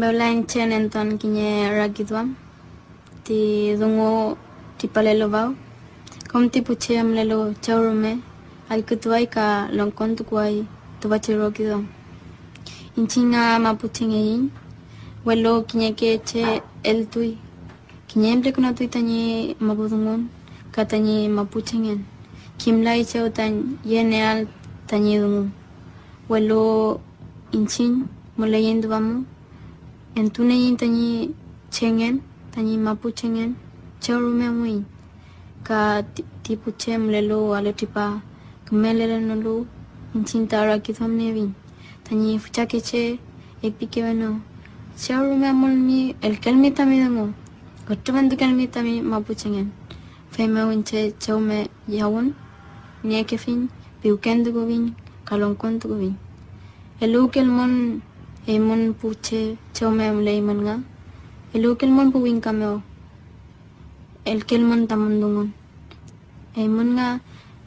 Beula enchen enton kinye ragidwam. Ti dungo ti palelo bau. Kom ti puche amlelo chaurume. Al kutuai ka longkon tukuai tubachi rogidwam. Inchinga mapuchinge in. Welo kinye ke che el tui. Kinye emple kuna tui tanyi mapudungon. Ka tanyi mapuchingen. Kimlai cheu tan yeneal tanyi dungo. Welo inchin mulayen duamu. En tunein tani chengen, tani mapu chengen, cherume muin. Ka tipu chem lelo ale tipa, kmelele nolu, incin tara kithom nevin. Tani fuchake che, ekpike veno. Cherume mulmi, el kelmi tami demo. Gotubandu kelmi tami mapu chengen. Feme winche cheume yawun, niekefin, piukendu gubin, kalonkondu gubin. Elu kelmon, Eamon po che, cheo mem um leimon nga. Ilukil mon po wing kameo. Elkil mon tamundungon. Eamon nga,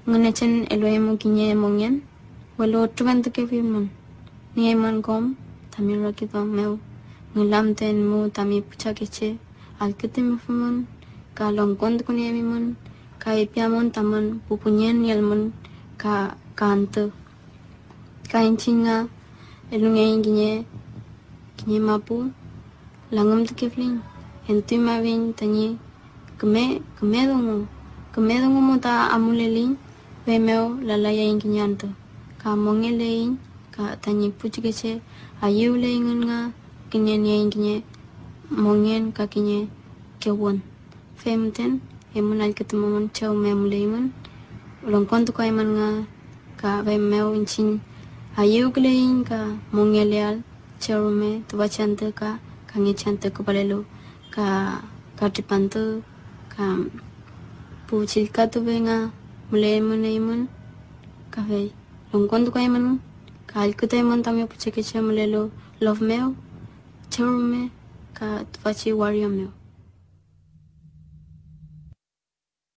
ngunachen eloy mo kinye emong yan. Walo tuwan to kevin mon. Ni Eamon kom, tamil rakito meo. Ngulam ten mo tami pucha keche. Alkitim fumon, kalongkond kunyemi mon. Kaipiamon taman, pupunyan yalmon, ka kanto. Kainchi e nga, elungayin kiñe kiñe mapu langam tukeflin entui mabin tañi kame keme dongo keme dongo muta amulelin bemeo lalayayin anto. Ka mongelein ka tañi puchikeche ayeulein nga kiñe niayin ya kiñe mongen ka kiñe kewon. Femten emun alketumamon chau memuleimun ulongkontu kaiman nga ka bemeo inchin ayuglinga mungelial charume tuba chante ka kangi chante ko palelu ka katipantu ka puchil ka tubenga mule mune imun ka vei longkondu ka imun ka alkuta imun tamyo puche ke che mulelo love meu charume ka tuba chi wario meu